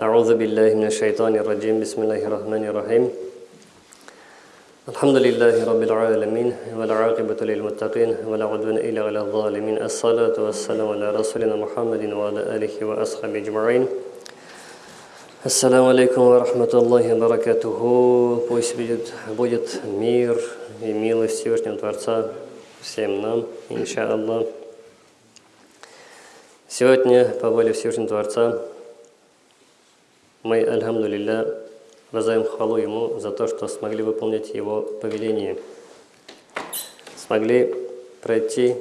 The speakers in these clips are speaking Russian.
أعوذ بالله من الشيطان الرجيم بسم الله الرحمن الرحيم الحمد لله رب العالمين والعاقبة للمتقين ولا عدوان إلا على الظالمين الصلاة والسلام على رسولنا محمد وعلى آله وأصحابه أجمعين Ассаламу алейкум ва рахматуллахи баракатуху. Пусть будет, будет мир и милость Всевышнего Творца всем нам, иншаллах. Сегодня, по воле Всевышнего Творца, мы, альхамдулилля, воздаем хвалу Ему за то, что смогли выполнить Его повеление. Смогли пройти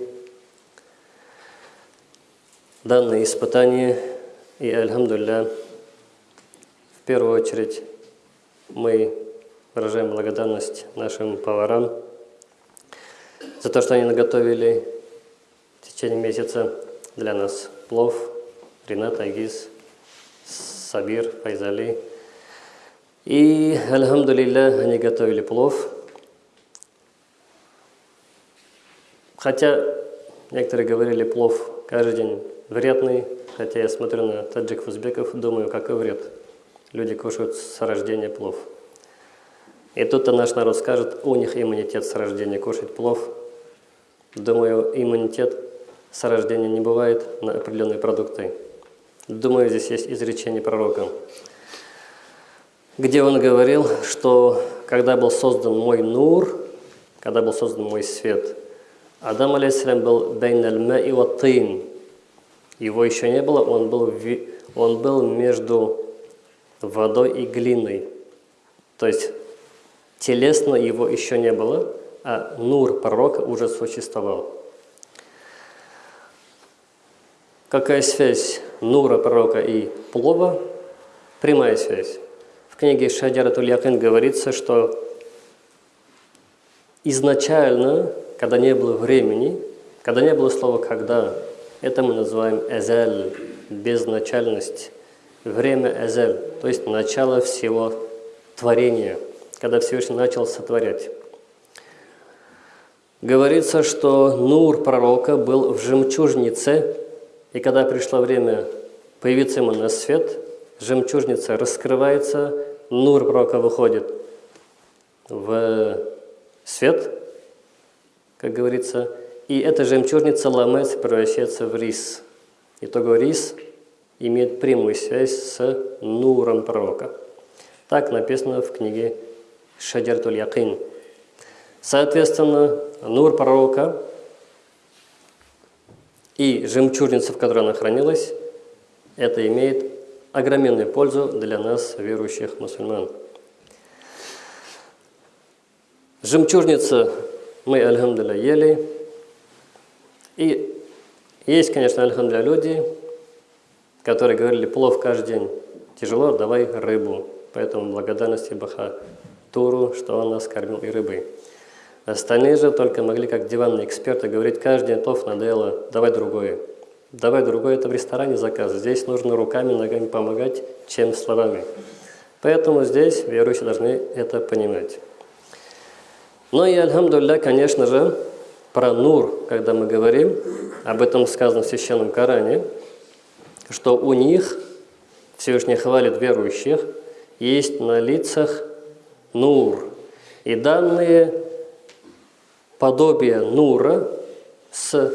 данное испытание и, альхамдулилля, в первую очередь мы выражаем благодарность нашим поварам за то, что они наготовили в течение месяца для нас плов, Ренат, Агиз, Сабир, Файзали. И, альхамдулилля, они готовили плов. Хотя некоторые говорили, плов каждый день вредный, хотя я смотрю на таджиков, узбеков, думаю, какой вред. Люди кушают с рождения плов. И тут-то наш народ скажет, у них иммунитет с рождения кушать плов. Думаю, иммунитет с рождения не бывает на определенные продукты. Думаю, здесь есть изречение пророка, где он говорил, что когда был создан мой нур, когда был создан мой свет, Адам, алейхиссалям, был бейн аль и ваттин. Его еще не было, он был, он был между водой и глиной. То есть телесно его еще не было, а нур пророка уже существовал. Какая связь нура пророка и плова? Прямая связь. В книге Шаджаратуль Якин говорится, что изначально, когда не было времени, когда не было слова «когда», это мы называем «эзель», безначальность время Эзель, то есть начало всего творения, когда Всевышний начал сотворять. Говорится, что Нур пророка был в жемчужнице, и когда пришло время появиться ему на свет, жемчужница раскрывается, Нур пророка выходит в свет, как говорится, и эта жемчужница ломается, превращается в рис. Итого рис имеет прямую связь с нуром пророка. Так написано в книге Шаджартуль Якин. Соответственно, нур пророка и жемчужница, в которой она хранилась, это имеет огроменную пользу для нас, верующих мусульман. Жемчужница мы, альхамдуля, ели. И есть, конечно, альхамдуля, люди, которые говорили, плов каждый день тяжело, давай рыбу. Поэтому благодарности Баха Туру, что он нас кормил и рыбой. Остальные же только могли, как диванные эксперты, говорить, каждый плов надоело, давай другое. Давай другое, это в ресторане заказ. Здесь нужно руками, ногами помогать, чем словами. Поэтому здесь верующие должны это понимать. Ну и, альхамдулля, конечно же, про Нур, когда мы говорим, об этом сказано в Священном Коране – что у них, Всевышний хвалит верующих, есть на лицах нур. И данные подобия нура с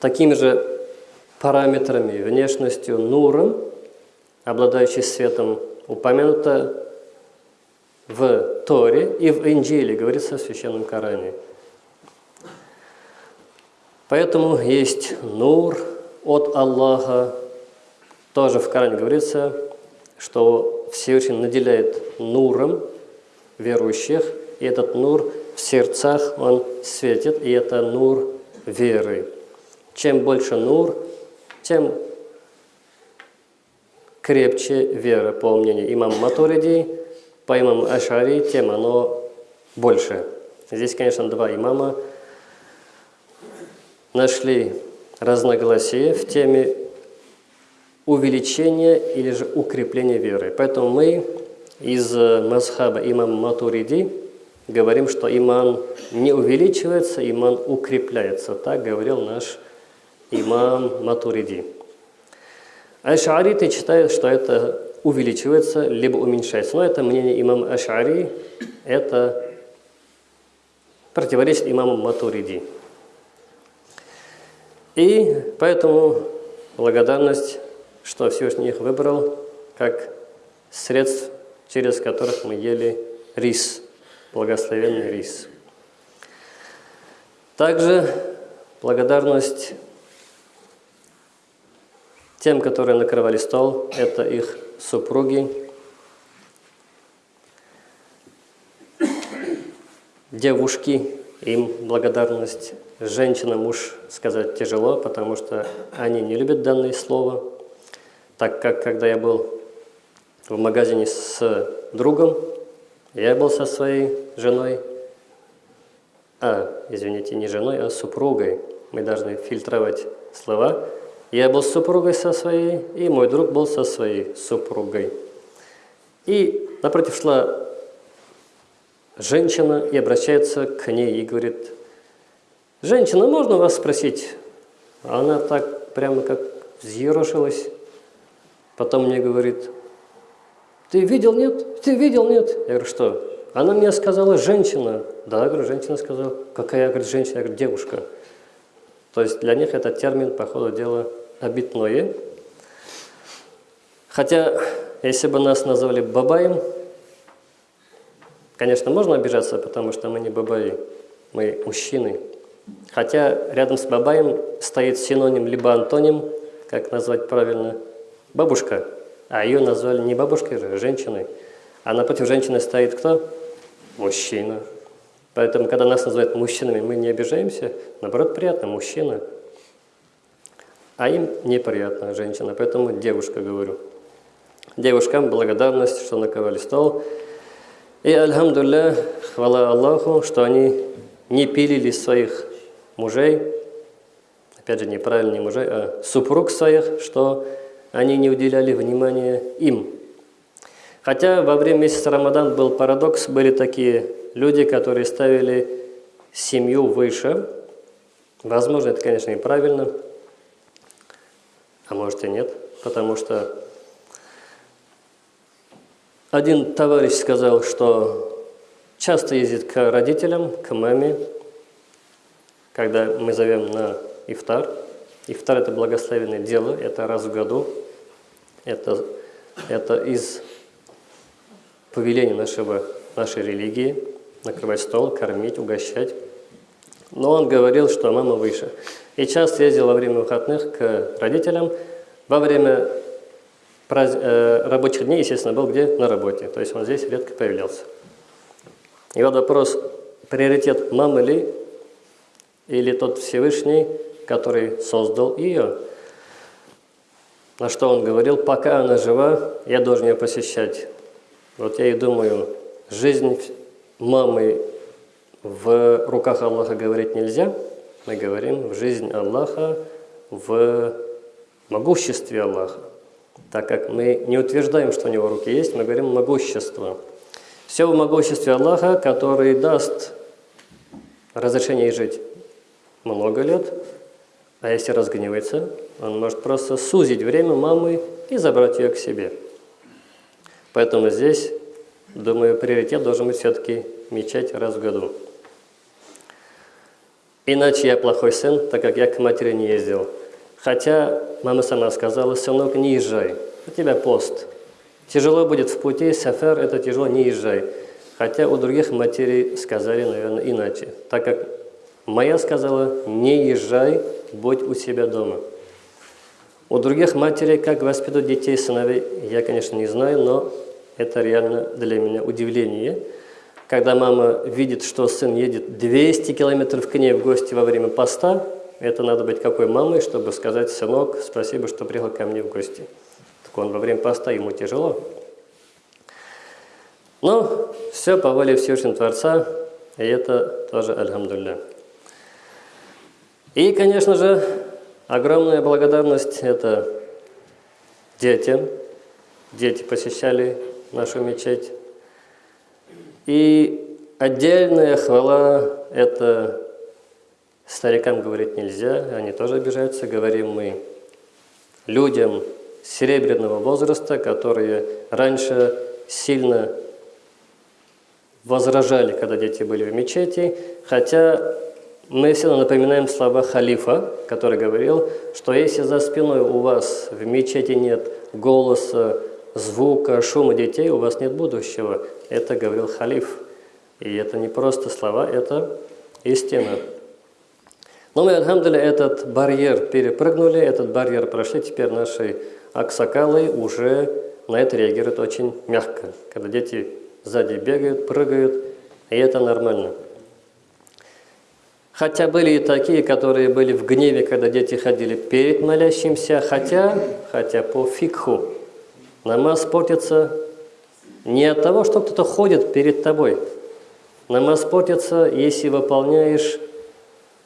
такими же параметрами, внешностью нуром, обладающий светом, упомянуто в Торе и в Инджиле, говорится в Священном Коране. Поэтому есть нур, от Аллаха. Тоже в Коране говорится, что Всевышний наделяет нуром верующих, и этот нур в сердцах он светит, и это нур веры. Чем больше нур, тем крепче вера, по мнению имама Матуриди, по имаму Ашари, тем оно больше. Здесь, конечно, два имама нашли разногласия в теме увеличения или же укрепления веры. Поэтому мы из Мазхаба имам Матуриди говорим, что иман не увеличивается, иман укрепляется. Так говорил наш имам Матуриди. Аш'ариты считают, что это увеличивается, либо уменьшается. Но это мнение имама Аш'ари, это противоречит имаму Матуриди. И поэтому благодарность, что Всевышний их выбрал, как средств, через которых мы ели рис, благословенный рис. Также благодарность тем, которые накрывали стол, это их супруги. Девушки, им благодарность. Женщинам муж сказать тяжело, потому что они не любят данное слово. Так как, когда я был в магазине с другом, я был со своей женой, а, извините, не женой, а супругой. Мы должны фильтровать слова – я был с супругой со своей, и мой друг был со своей супругой. И напротив шла женщина и обращается к ней и говорит, «Женщина, можно вас спросить?» Она так прямо как взъерошилась. Потом мне говорит, «Ты видел, нет? Ты видел, нет?» Я говорю, «Что?» Она мне сказала, «Женщина». Да, говорю, женщина сказала. «Какая?» Я говорю, «Женщина». Я говорю, «Девушка». То есть для них этот термин, по ходу дела, обитное. Хотя, если бы нас назвали бабаем, конечно, можно обижаться, потому что мы не бабаи, мы мужчины. Хотя рядом с бабаем стоит синоним либо антоним, как назвать правильно, бабушка. А ее назвали не бабушкой а женщиной. А напротив женщины стоит кто? Мужчина. Поэтому, когда нас называют мужчинами, мы не обижаемся. Наоборот, приятно, мужчина – а им неприятно, женщина, поэтому девушка говорю. Девушкам благодарность, что наковали стол. И, альхамдулля, хвала Аллаху, что они не пилили своих мужей, опять же, неправильно не мужей, а супруг своих, что они не уделяли внимания им. Хотя во время месяца Рамадан был парадокс, были такие люди, которые ставили семью выше. Возможно, это, конечно, неправильно, а может и нет, потому что один товарищ сказал, что часто ездит к родителям, к маме, когда мы зовем на ифтар. Ифтар – это благословенное дело, это раз в году, это, это из повеления нашего, нашей религии – накрывать стол, кормить, угощать. Но он говорил, что мама выше. И часто ездил во время выходных к родителям. Во время праз... э, рабочих дней, естественно, был где? На работе. То есть он здесь редко появлялся. И вот вопрос, приоритет мамы ли или тот Всевышний, который создал ее? На что он говорил, пока она жива, я должен ее посещать. Вот я и думаю, жизнь мамы в руках Аллаха говорить нельзя. Мы говорим в жизнь Аллаха в могуществе Аллаха. Так как мы не утверждаем, что у него руки есть, мы говорим могущество. Все в могуществе Аллаха, который даст разрешение жить много лет, а если разгневается, он может просто сузить время мамы и забрать ее к себе. Поэтому здесь, думаю, приоритет должен быть все-таки мечать раз в году. Иначе я плохой сын, так как я к матери не ездил. Хотя мама сама сказала, сынок, не езжай, у тебя пост. Тяжело будет в пути, сафар – это тяжело, не езжай. Хотя у других матерей сказали, наверное, иначе. Так как моя сказала, не езжай, будь у себя дома. У других матерей, как воспитывать детей, сыновей, я, конечно, не знаю, но это реально для меня удивление – когда мама видит, что сын едет 200 километров к ней в гости во время поста, это надо быть какой мамой, чтобы сказать, сынок, спасибо, что приехал ко мне в гости. Так он во время поста, ему тяжело. Но все по воле Всевышнего Творца, и это тоже альхамдулля. И, конечно же, огромная благодарность – это детям. Дети посещали нашу мечеть. И отдельная хвала – это старикам говорить нельзя, они тоже обижаются. Говорим мы людям, серебряного возраста, которые раньше сильно возражали, когда дети были в мечети, хотя мы всегда напоминаем слова халифа, который говорил, что если за спиной у вас в мечети нет голоса, звука, шума детей, у вас нет будущего. Это говорил халиф. И это не просто слова, это истина. Но мы, альхамдуля, этот барьер перепрыгнули, этот барьер прошли, теперь наши аксакалы уже на это реагируют очень мягко. Когда дети сзади бегают, прыгают, и это нормально. Хотя были и такие, которые были в гневе, когда дети ходили перед молящимся, хотя, хотя по фикху намаз портится не от того, что кто-то ходит перед тобой. Намаз портится, если выполняешь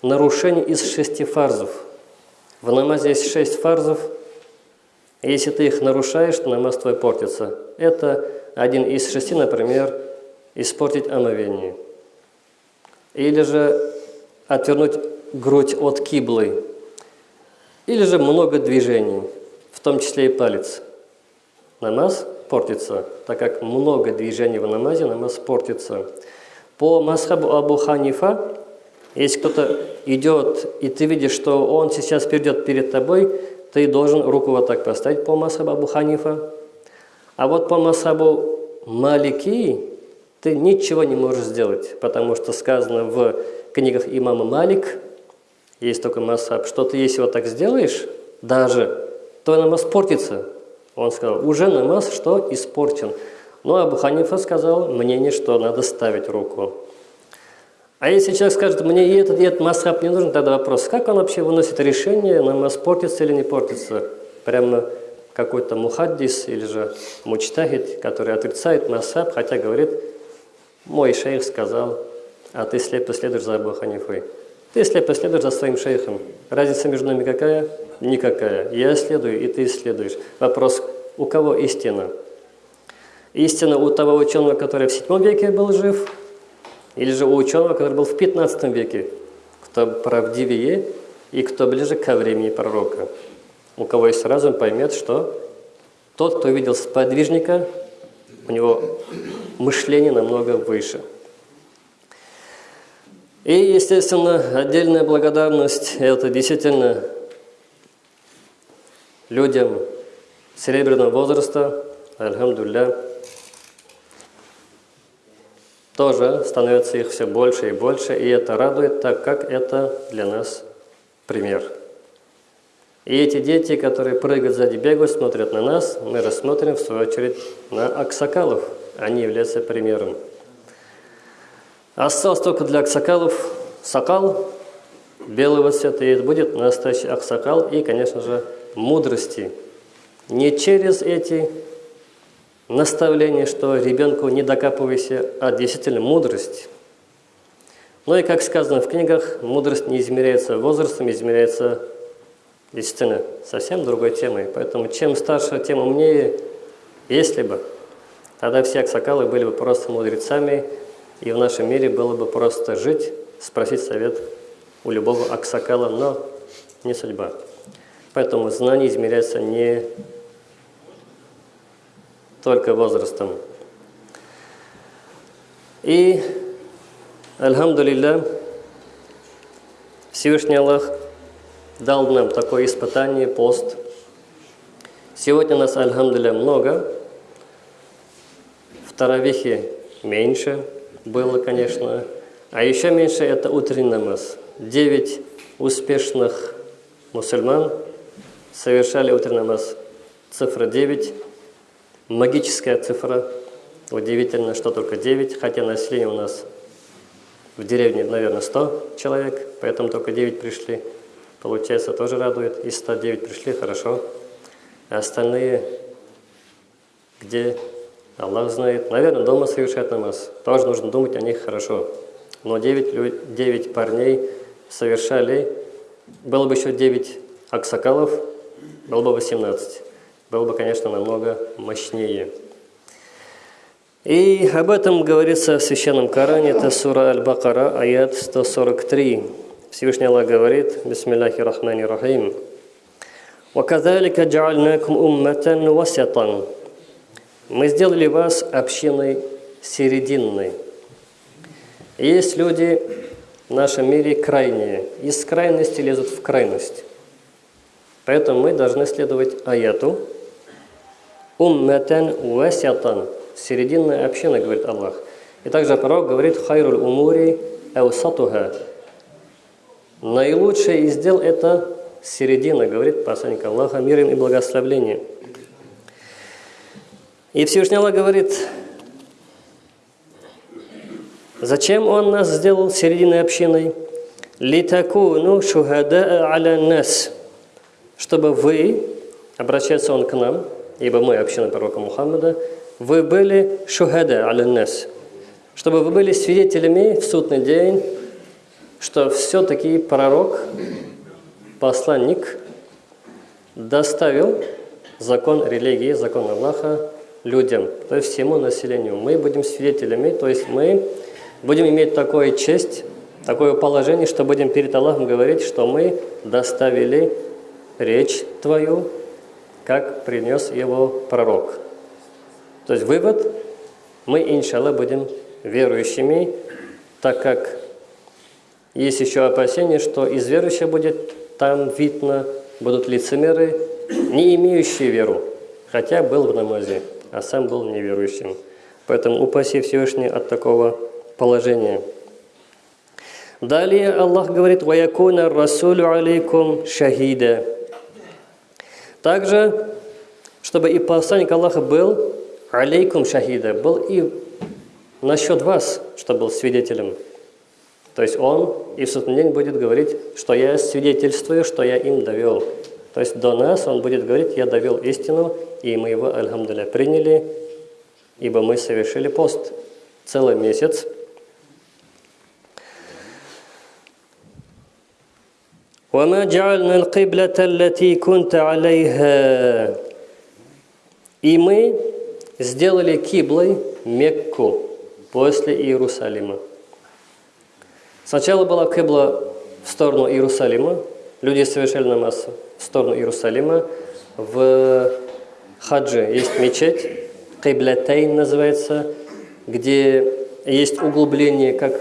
нарушение из шести фарзов. В намазе есть шесть фарзов. Если ты их нарушаешь, то намаз твой портится. Это один из шести, например, испортить омовение. Или же отвернуть грудь от киблы, или же много движений, в том числе и палец. Намаз портится, так как много движений в намазе, намаз портится. По масхабу Абу Ханифа, если кто-то идет, и ты видишь, что он сейчас придет перед тобой, ты должен руку вот так поставить по масхабу Абу Ханифа. А вот по масхабу Малики ты ничего не можешь сделать, потому что сказано в книгах имама Малик, есть только масаб, что ты если вот так сделаешь, даже, то намаз портится. Он сказал, уже намаз что? Испорчен. Но Абу Ханифа сказал мнение, что надо ставить руку. А если человек скажет, мне и этот, и этот масхаб не нужен, тогда вопрос, как он вообще выносит решение, намаз портится или не портится? Прямо какой-то мухаддис или же мучтахид, который отрицает масхаб, хотя говорит, мой шейх сказал, а ты слепо следуешь за Абу Ханифой. Ты слепо следуешь за своим шейхом. Разница между нами какая? Никакая. Я следую, и ты следуешь. Вопрос, у кого истина? Истина у того ученого, который в седьмом веке был жив, или же у ученого, который был в 15 веке, кто правдивее и кто ближе ко времени пророка. У кого есть разум, поймет, что тот, кто видел сподвижника, у него мышление намного выше – и, естественно, отдельная благодарность – это действительно людям серебряного возраста, альхамдулля, тоже становится их все больше и больше, и это радует, так как это для нас пример. И эти дети, которые прыгают сзади, бегают, смотрят на нас, мы рассмотрим в свою очередь на аксакалов. Они являются примером. Осталось только для аксакалов сакал белого цвета, и это будет настоящий аксакал и, конечно же, мудрости. Не через эти наставления, что ребенку не докапывайся, а действительно мудрость. Ну и, как сказано в книгах, мудрость не измеряется возрастом, измеряется действительно совсем другой темой. Поэтому чем старше, тем умнее, если бы. Тогда все аксакалы были бы просто мудрецами, и в нашем мире было бы просто жить, спросить совет у любого аксакала, но не судьба. Поэтому знание измеряется не только возрастом. И, альхамдулилля, Всевышний Аллах дал нам такое испытание, пост. Сегодня нас, альхамдулилля, много, в Таравихе меньше – было, конечно. А еще меньше это утренний намаз. Девять успешных мусульман совершали утренний намаз. Цифра 9, магическая цифра. Удивительно, что только 9, хотя население у нас в деревне, наверное, 100 человек, поэтому только 9 пришли. Получается, тоже радует. Из 109 пришли, хорошо. А остальные, где Аллах знает. Наверное, дома совершать намаз. Тоже нужно думать о них хорошо. Но 9, 9 парней совершали, было бы еще 9 аксакалов, было бы 18. Было бы, конечно, намного мощнее. И об этом говорится в Священном Коране, это сура Аль-Бакара, аят 143. Всевышний Аллах говорит, Бисмиллахи рахмани рахим. وَكَذَلِكَ جَعَلْنَاكُمْ أُمَّةً وَسَطًا мы сделали вас общиной серединной. Есть люди в нашем мире крайние. Из крайности лезут в крайность. Поэтому мы должны следовать аяту. Умматан васятан. Серединная община, говорит Аллах. И также пророк говорит хайруль умури эусатуха. Наилучшее из дел – это середина, говорит посланник Аллаха, мир им и благословление. И Всевышний Аллах говорит, зачем Он нас сделал серединой общиной? «Литакуну шухада аля нас» чтобы вы, обращается он к нам, ибо мы община пророка Мухаммада, вы были шухада аля нас, чтобы вы были свидетелями в судный день, что все-таки пророк, посланник, доставил закон религии, закон Аллаха людям, то есть всему населению. Мы будем свидетелями, то есть мы будем иметь такое честь, такое положение, что будем перед Аллахом говорить, что мы доставили речь твою, как принес его пророк. То есть вывод, мы, иншаллах, будем верующими, так как есть еще опасение, что из верующих будет там видно, будут лицемеры, не имеющие веру, хотя был в намазе, а сам был неверующим. Поэтому упаси Всевышний от такого положения. Далее Аллах говорит, «Ваякуна расулю алейкум шахида». Также, чтобы и посланник Аллаха был алейкум шахида, был и насчет вас, чтобы был свидетелем. То есть он и в судный день будет говорить, что я свидетельствую, что я им довел. То есть до нас он будет говорить, я довел истину, и мы его, альхамдуля, приняли, ибо мы совершили пост целый месяц. وما جعلنا القبلة التي كنت عليها И мы сделали киблой Мекку после Иерусалима. Сначала была кибла в сторону Иерусалима, люди совершали намаз в сторону Иерусалима. В хаджи есть мечеть, Киблятейн называется, где есть углубление, как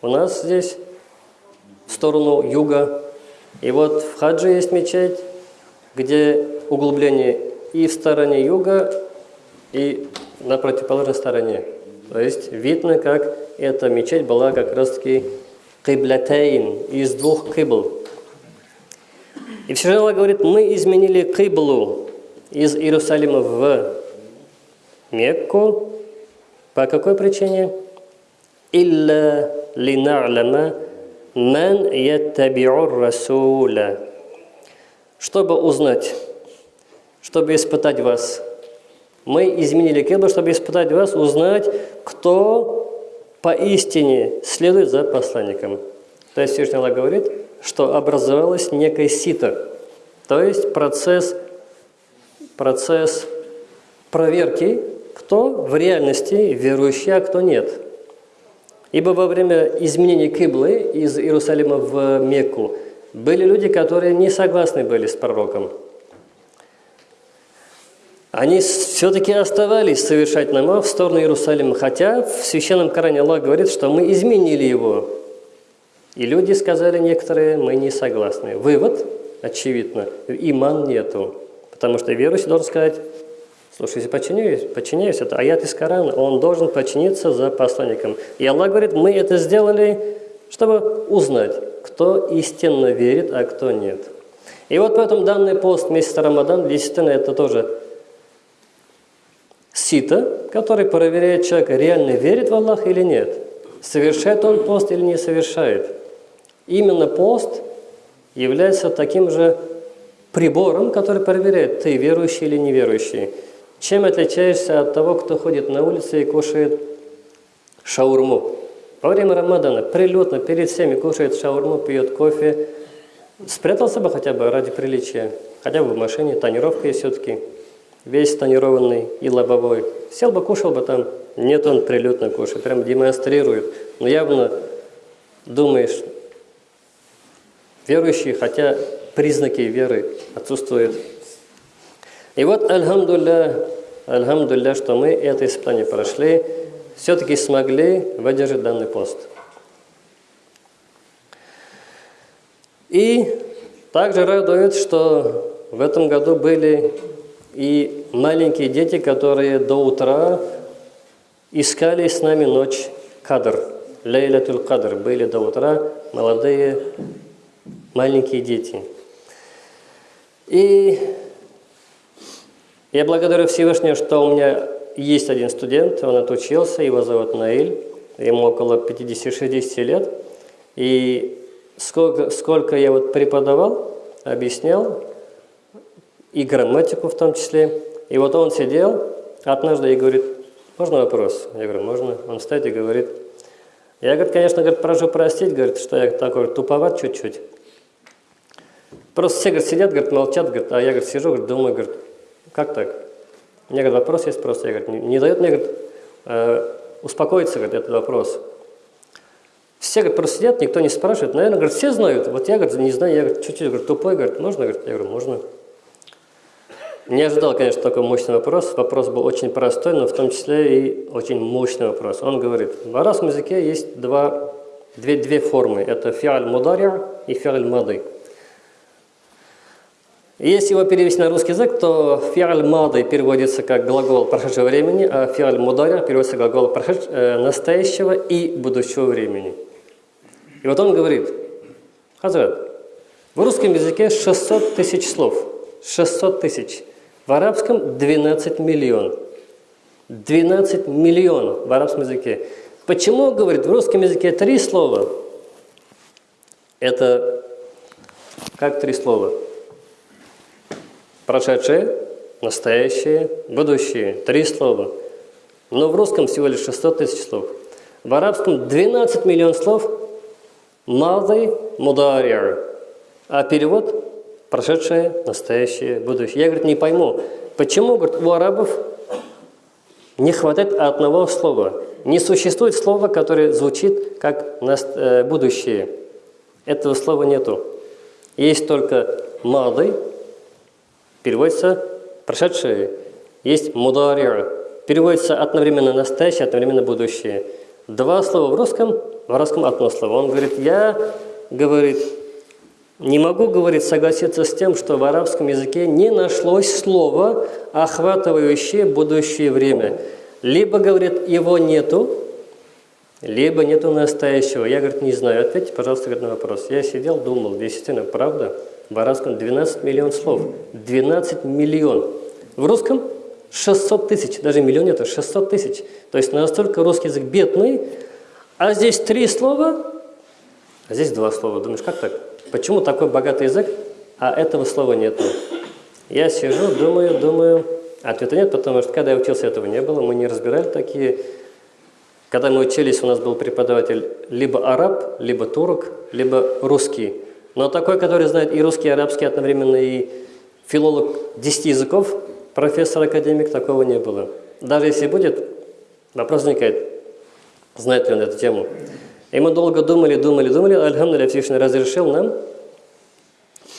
у нас здесь, в сторону юга, и вот в хаджи есть мечеть, где углубление и в стороне юга, и на противоположной стороне. То есть видно, как эта мечеть была как раз-таки киблятейн, из двух кибл. И Всевышний говорит, мы изменили киблу из Иерусалима в Мекку. По какой причине? Илля лина'лама Мен яттабиур расуля. Чтобы узнать, чтобы испытать вас. Мы изменили киблу, чтобы испытать вас, узнать, кто поистине следует за посланником. То есть Всевышний Аллах говорит, что образовалось некое сито, то есть процесс, процесс проверки, кто в реальности верующий, а кто нет – Ибо во время изменения Киблы из Иерусалима в Мекку были люди, которые не согласны были с пророком. Они все-таки оставались совершать намаз в сторону Иерусалима, хотя в Священном Коране Аллах говорит, что мы изменили его. И люди сказали некоторые, мы не согласны. Вывод, очевидно, иман нету. Потому что верующий должен сказать, Слушай, если подчиняюсь, подчиняюсь, это аят из Корана, он должен подчиниться за посланником. И Аллах говорит, мы это сделали, чтобы узнать, кто истинно верит, а кто нет. И вот поэтому данный пост месяца Рамадан, действительно, это тоже сито, который проверяет человека, реально верит в Аллах или нет. Совершает он пост или не совершает. Именно пост является таким же прибором, который проверяет, ты верующий или неверующий. Чем отличаешься от того, кто ходит на улице и кушает шаурму? Во время Рамадана прилетно перед всеми кушает шаурму, пьет кофе. Спрятался бы хотя бы ради приличия, хотя бы в машине, тонировка есть все-таки, весь тонированный и лобовой. Сел бы, кушал бы там. Нет, он прилетно кушает, прям демонстрирует. Но явно думаешь, верующий, хотя признаки веры отсутствуют И вот, альхамдулля, альхамдулля, что мы это испытание прошли, все-таки смогли выдержать данный пост. И также радует, что в этом году были и маленькие дети, которые до утра искали с нами ночь кадр, лейлатуль кадр, были до утра молодые маленькие дети. И я благодарю Всевышнего, что у меня есть один студент, он отучился, его зовут Наиль, ему около 50-60 лет. И сколько, сколько я вот преподавал, объяснял, и грамматику в том числе. И вот он сидел однажды и говорит, можно вопрос? Я говорю, можно. Он встает и говорит, я, говорит, конечно, говорит, прошу простить, говорит, что я такой туповат чуть-чуть. Просто все, говорит, сидят, говорит, молчат, говорит, а я, говорит, сижу, говорит, думаю, говорит, как так? У меня, говорит, вопрос есть просто, я, говорит, не, не дает мне, говорит, э, успокоиться, говорит, этот вопрос. Все, говорит, просто сидят, никто не спрашивает. Наверное, говорит, все знают. Вот я, говорит, не знаю, я, говорит, чуть-чуть, говорит, тупой, говорит, можно, говорит, я говорю, можно. Не ожидал, конечно, такой мощный вопрос. Вопрос был очень простой, но в том числе и очень мощный вопрос. Он говорит, в арабском языке есть два, две, две формы. Это фиаль мудария и фиаль мады. Если его перевести на русский язык, то фиаль мады переводится как глагол прошедшего времени, а фиаль мудария переводится как глагол э, настоящего и будущего времени. И вот он говорит, Хазрат, в русском языке 600 тысяч слов. 600 тысяч. В арабском 12 миллион. 12 миллионов в арабском языке. Почему, говорит, в русском языке три слова? Это как три слова? Прошедшее, настоящее, будущее. Три слова. Но в русском всего лишь 600 тысяч слов. В арабском 12 миллионов слов «мадый мударир». А перевод Прошедшее, настоящее, будущее. Я, говорит, не пойму, почему, говорит, у арабов не хватает одного слова. Не существует слова, которое звучит как э, будущее. Этого слова нету. Есть только «мады», переводится «прошедшее». Есть «мударир», переводится одновременно «настоящее», одновременно «будущее». Два слова в русском, в арабском одно слово. Он говорит, я, говорит, не могу, говорит, согласиться с тем, что в арабском языке не нашлось слова, охватывающее будущее время. Либо, говорит, его нету, либо нету настоящего. Я, говорит, не знаю. Ответьте, пожалуйста, на вопрос. Я сидел, думал, действительно, правда? В арабском 12 миллион слов. 12 миллион. В русском 600 тысяч. Даже миллион это 600 тысяч. То есть настолько русский язык бедный, а здесь три слова, а здесь два слова. Думаешь, как так? Почему такой богатый язык, а этого слова нет? Я сижу, думаю, думаю. Ответа нет, потому что когда я учился, этого не было. Мы не разбирали такие. Когда мы учились, у нас был преподаватель либо араб, либо турок, либо русский. Но такой, который знает и русский, и арабский одновременно, и филолог 10 языков, профессор-академик, такого не было. Даже если будет, вопрос возникает, знает ли он эту тему. И мы долго думали, думали, думали, Альхамдулилля Всевышний разрешил нам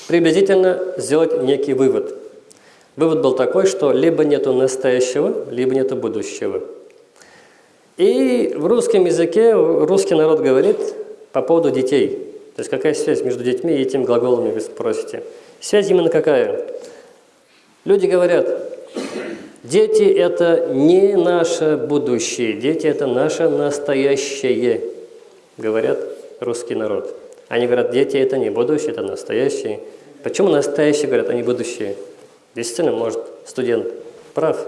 приблизительно сделать некий вывод. Вывод был такой, что либо нету настоящего, либо нету будущего. И в русском языке русский народ говорит по поводу детей. То есть какая связь между детьми и этим глаголами, вы спросите. Связь именно какая? Люди говорят, дети – это не наше будущее, дети – это наше настоящее говорят русский народ. Они говорят, дети это не будущее, это настоящее. Почему настоящие говорят, а не будущее? Действительно, может, студент прав.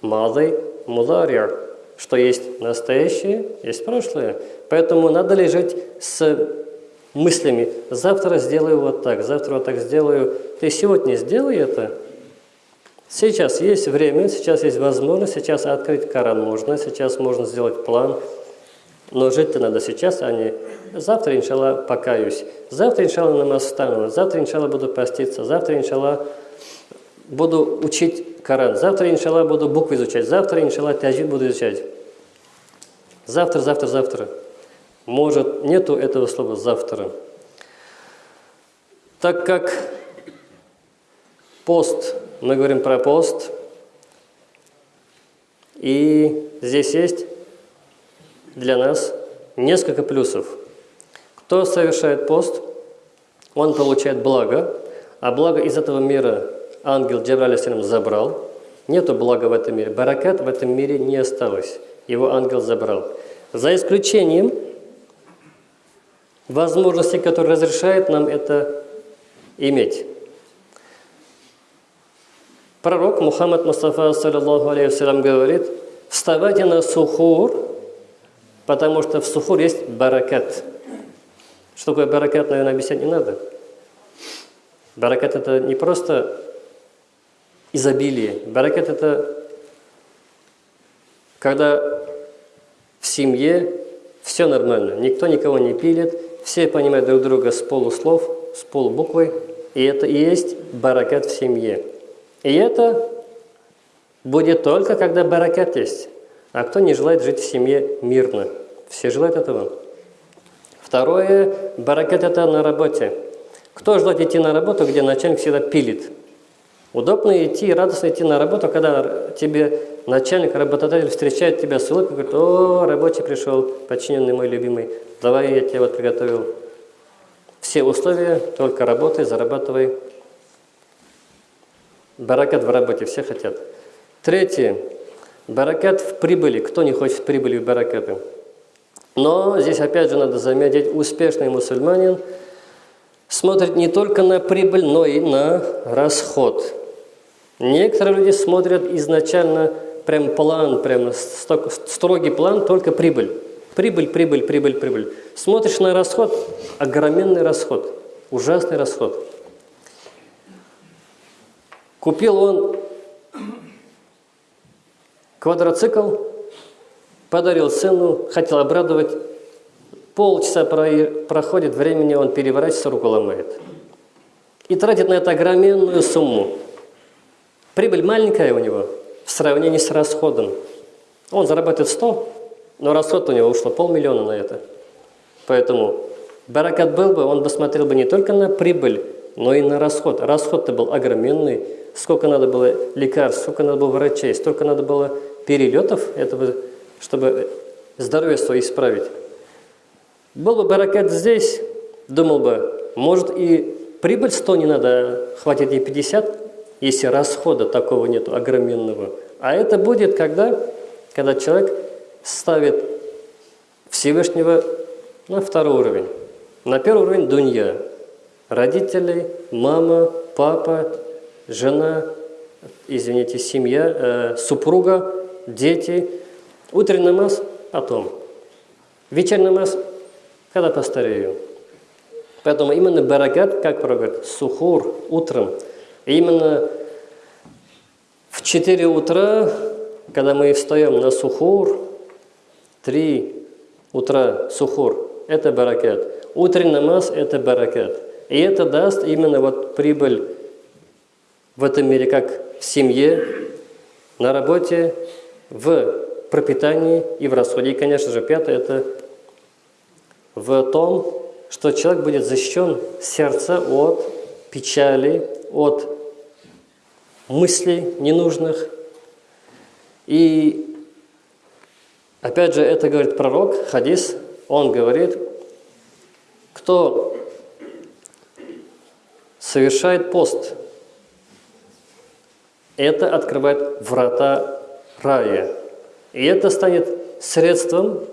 Малый мударьяр, что есть настоящее, есть прошлое. Поэтому надо ли жить с мыслями, завтра сделаю вот так, завтра вот так сделаю. Ты сегодня сделай это. Сейчас есть время, сейчас есть возможность, сейчас открыть Коран можно, сейчас можно сделать план – но жить-то надо сейчас, а не завтра, иншалла, покаюсь. Завтра, иншалла, намаз встану. Завтра, иншалла, буду поститься. Завтра, иншалла, буду учить Коран. Завтра, иншалла, буду буквы изучать. Завтра, иншалла, тяжид буду изучать. Завтра, завтра, завтра. Может, нету этого слова «завтра». Так как Пост. Мы говорим про пост. И здесь есть для нас несколько плюсов. Кто совершает пост, он получает благо, а благо из этого мира ангел Джабраль забрал. Нету блага в этом мире. Баракат в этом мире не осталось. Его ангел забрал. За исключением возможности, которые разрешает нам это иметь. Пророк Мухаммад Мустафа, саллиллаху алейхи говорит, вставайте на сухур, потому что в сухур есть баракат. Что такое баракат, наверное, объяснять не надо. Баракат – это не просто изобилие. Баракат – это когда в семье все нормально, никто никого не пилит, все понимают друг друга с полуслов, с полубуквы, и это и есть баракат в семье. И это будет только, когда баракат есть. А кто не желает жить в семье мирно? Все желают этого. Второе, баракат – это на работе. Кто желает идти на работу, где начальник всегда пилит? Удобно идти, радостно идти на работу, когда тебе начальник, работодатель встречает тебя с улыбкой, говорит, о, рабочий пришел, подчиненный мой любимый, давай я тебе вот приготовил все условия, только работай, зарабатывай. Баракат в работе, все хотят. Третье. Баракат в прибыли. Кто не хочет прибыли в баракаты? Но здесь опять же надо заметить, успешный мусульманин смотрит не только на прибыль, но и на расход. Некоторые люди смотрят изначально прям план, прям строгий план, только прибыль. Прибыль, прибыль, прибыль, прибыль. Смотришь на расход, огроменный расход, ужасный расход. Купил он квадроцикл, подарил сыну, хотел обрадовать. Полчаса проходит времени, он переворачивается, руку ломает. И тратит на это огроменную сумму. Прибыль маленькая у него в сравнении с расходом. Он зарабатывает 100, но расход у него ушло полмиллиона на это. Поэтому баракат был бы, он бы смотрел бы не только на прибыль, но и на расход. Расход-то был огроменный. Сколько надо было лекарств, сколько надо было врачей, столько надо было перелетов этого чтобы здоровье свое исправить. Был бы баракат здесь, думал бы, может и прибыль 100 не надо, а хватит и 50, если расхода такого нет огроменного. А это будет когда? Когда человек ставит Всевышнего на второй уровень. На первый уровень – дунья. Родители, мама, папа, жена, извините, семья, э, супруга, дети – Утренний намаз – потом. Вечерний намаз – когда постарею. Поэтому именно баракат, как говорят, сухур, утром. Именно в 4 утра, когда мы встаем на сухур, 3 утра сухур – это баракат. Утренний намаз – это баракат. И это даст именно вот прибыль в этом мире, как в семье, на работе, в пропитании и в расходе. И, конечно же, пятое – это в том, что человек будет защищен сердца от печали, от мыслей ненужных. И опять же, это говорит пророк, хадис, он говорит, кто совершает пост, это открывает врата рая. И это станет средством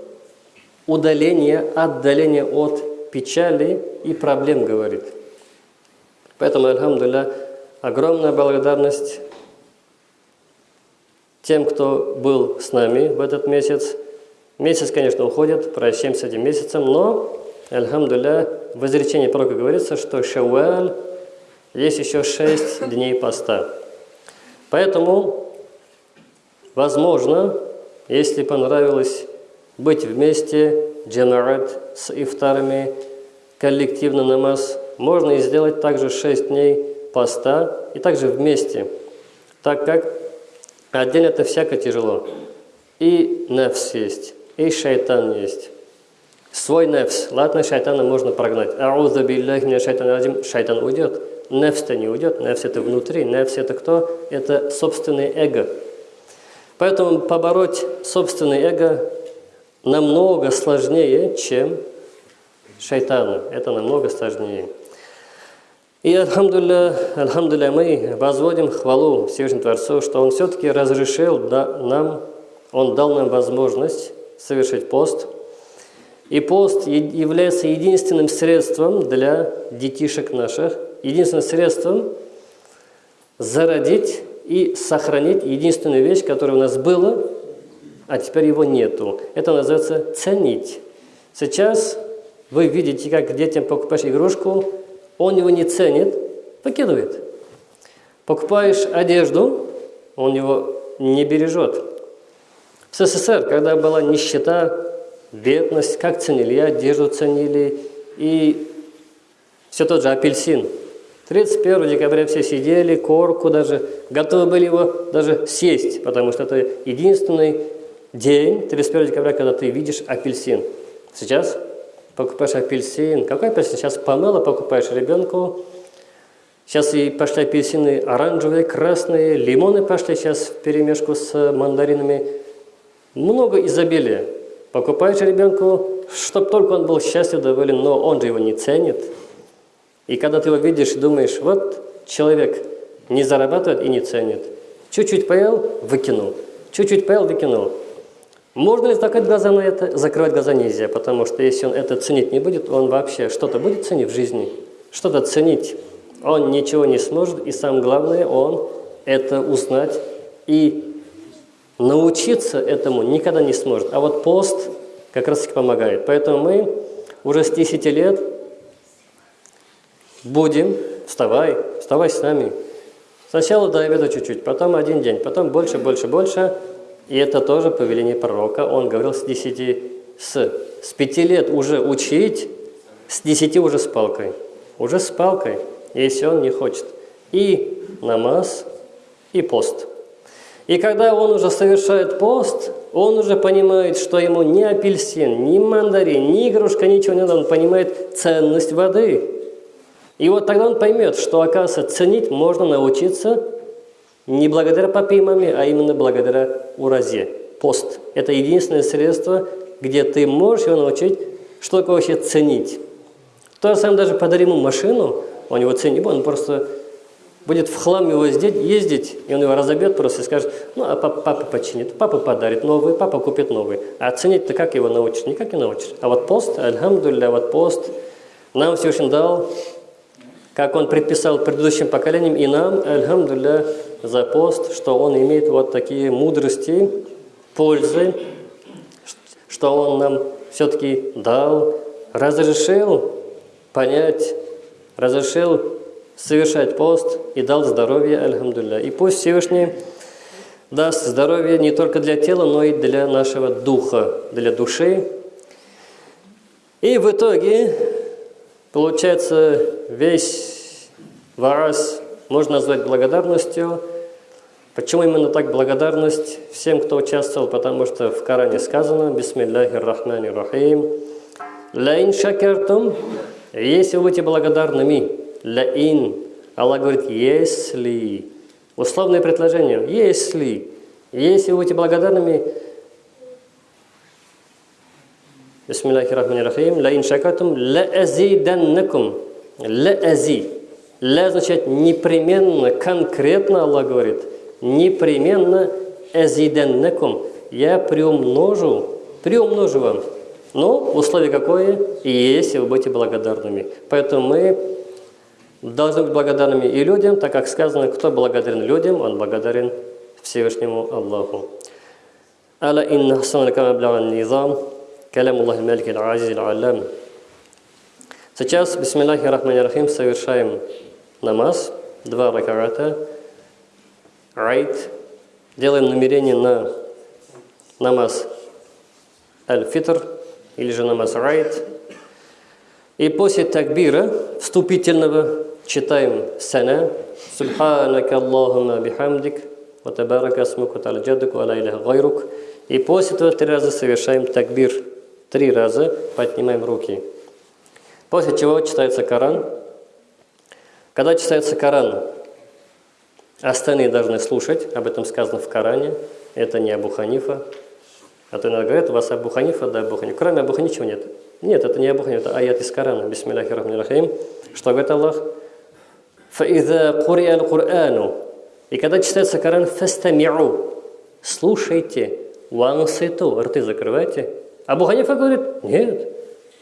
удаления, отдаления от печали и проблем, говорит. Поэтому, альхамдулилля, огромная благодарность тем, кто был с нами в этот месяц. Месяц, конечно, уходит, прощаемся этим месяцем, но, альхамдулилля, в изречении пророка говорится, что шауаль есть еще шесть дней поста. Поэтому, возможно, если понравилось быть вместе, джамаат с ифтарами, коллективно намаз, можно и сделать также 6 дней поста и также вместе, так как отдельно это всяко тяжело. И нефс есть, и шайтан есть. Свой нефс. Ладно, шайтана можно прогнать. Ауза биллахи шайтан один, шайтан уйдет. нефс-то не уйдет. Нефс это внутри. Нефс это кто? Это собственное эго. Поэтому побороть собственное эго намного сложнее, чем шайтану. Это намного сложнее. И, альхамдулля, альхамдулля, мы возводим хвалу Всевышнему Творцу, что Он все-таки разрешил нам, Он дал нам возможность совершить пост. И пост является единственным средством для детишек наших, единственным средством зародить и сохранить единственную вещь, которая у нас была, а теперь его нету. Это называется ценить. Сейчас вы видите, как детям покупаешь игрушку, он его не ценит, выкидывает. Покупаешь одежду, он его не бережет. В СССР, когда была нищета, бедность, как ценили? одежду ценили, и все тот же апельсин. 31 декабря все сидели, корку даже, готовы были его даже съесть, потому что это единственный день, 31 декабря, когда ты видишь апельсин. Сейчас покупаешь апельсин. Какой апельсин? Сейчас помело покупаешь ребенку. Сейчас и пошли апельсины оранжевые, красные, лимоны пошли сейчас в перемешку с мандаринами. Много изобилия. Покупаешь ребенку, чтобы только он был счастлив, доволен, но он же его не ценит. И когда ты его видишь, думаешь, вот человек не зарабатывает и не ценит. Чуть-чуть поел, выкинул. Чуть-чуть поел, выкинул. Можно ли закрыть глаза на это? Закрывать глаза нельзя, потому что если он это ценить не будет, он вообще что-то будет ценить в жизни? Что-то ценить. Он ничего не сможет, и самое главное, он это узнать и научиться этому никогда не сможет. А вот пост как раз таки помогает. Поэтому мы уже с 10 лет будем, вставай, вставай с нами. Сначала до обеда чуть-чуть, потом один день, потом больше, больше, больше – и это тоже повеление пророка. Он говорил с 10, с, с 5 лет уже учить, с 10 уже с палкой. Уже с палкой, если он не хочет. И намаз, и пост. И когда он уже совершает пост, он уже понимает, что ему ни апельсин, ни мандарин, ни игрушка, ничего не надо. Он понимает ценность воды. И вот тогда он поймет, что, оказывается, ценить можно научиться не благодаря папе и маме, а именно благодаря уразе. Пост – это единственное средство, где ты можешь его научить, что такое вообще ценить. То же самое даже подари ему машину, он его ценит, он просто будет в хлам его ездить, и он его разобьет просто и скажет, ну, а папа, папа починит, папа подарит новый, папа купит новый. А ценить ты как его научишь? Никак не научишь. А вот пост, альхамдулля, вот пост нам Всевышний дал, как он предписал предыдущим поколениям, и нам, альхамдулля, за пост, что он имеет вот такие мудрости, пользы, что он нам все-таки дал, разрешил понять, разрешил совершать пост и дал здоровье, альхамдулля. И пусть Всевышний даст здоровье не только для тела, но и для нашего духа, для души. И в итоге, получается, весь варас можно назвать благодарностью. Почему именно так благодарность всем, кто участвовал? Потому что в Коране сказано «Бисмилляхи рахмани рахим» «Лаин шакертум» Если вы будете благодарными, «Лаин» Аллах говорит «Если» Условное предложение «Если» Если вы будете благодарными, Бисмиллахи рахмани рахим «Лаин шакертум» «Лаазиданнакум» «Лаази» «Ля» означает непременно, конкретно Аллах говорит – непременно эзиденнекум, я приумножу, приумножу вам. Но условие какое? И если вы будете благодарными. Поэтому мы должны быть благодарными и людям, так как сказано, кто благодарен людям, он благодарен Всевышнему Аллаху. Аля инна хасаналика низам, калям Аллах малик аль-азиз аль Сейчас, бисмиллахи рахмани рахим, совершаем намаз, два ракарата, Айт. Делаем намерение на намаз аль-фитр или же намаз райт. И после такбира вступительного читаем сана Субханака Аллахума бихамдик ва табарака асмука та'аля джаддук ва ла иляха гайрук. И после этого три раза совершаем такбир. Три раза поднимаем руки. После чего читается Коран. Когда читается Коран, остальные должны слушать. Об этом сказано в Коране. Это не Абу Ханифа. А то иногда говорят, у вас Абу Ханифа, да Абу Ханифа. Кроме Абу ничего нет. Нет, это не Абу Ханифа, это аят из Корана. Бисмилляхи рахмани рахим. Что говорит Аллах? «Фаиза курия курану И когда читается Коран, фастамиу. Слушайте. Ванситу. Рты закрывайте. Абу Ханифа говорит, нет,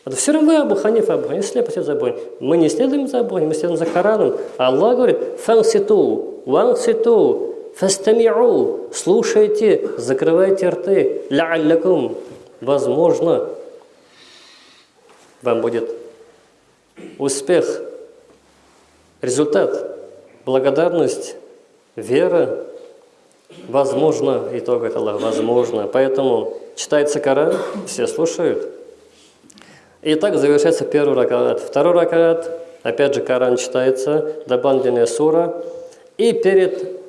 это все равно Абу Ханифа, Абу Ханифа слепо за Абу Мы не следуем за Абу мы следуем за Кораном. А Аллах говорит, фанситу, ванситу, фастамиу, слушайте, закрывайте рты, ла'аллакум, возможно, вам будет успех, результат, благодарность, вера, возможно, итог это возможно. Поэтому читается Коран, все слушают. И так завершается первый ракат. Второй ракат, опять же, Коран читается, дополнительная сура. И перед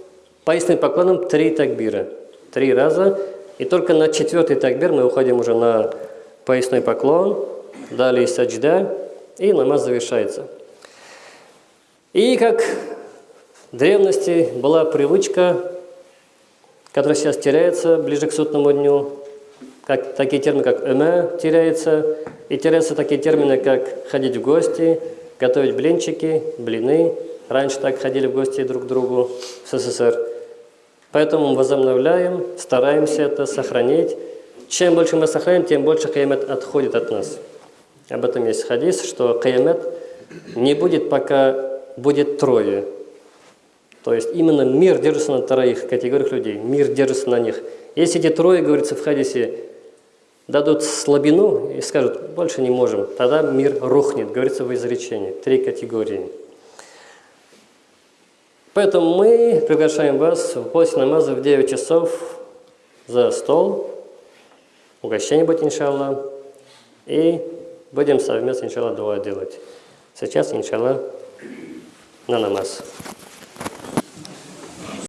поясным поклоном три такбира. Три раза. И только на четвертый такбир мы уходим уже на поясной поклон, далее саджда, и намаз завершается. И как в древности была привычка, которая сейчас теряется ближе к сутному дню, как, такие термины, как «эме» теряется, и теряются такие термины, как ходить в гости, готовить блинчики, блины. Раньше так ходили в гости друг к другу в СССР. Поэтому возобновляем, стараемся это сохранить. Чем больше мы сохраняем, тем больше каямет отходит от нас. Об этом есть хадис, что каямет не будет, пока будет трое. То есть именно мир держится на троих категориях людей. Мир держится на них. Если эти трое, говорится в хадисе, дадут слабину и скажут, больше не можем, тогда мир рухнет, говорится в изречении. Три категории. Поэтому мы приглашаем вас после намаза в 9 часов за стол. Угощение будет, иншаллах. И будем совместно, иншаллах, дуа делать. Сейчас, иншаллах, на намаз.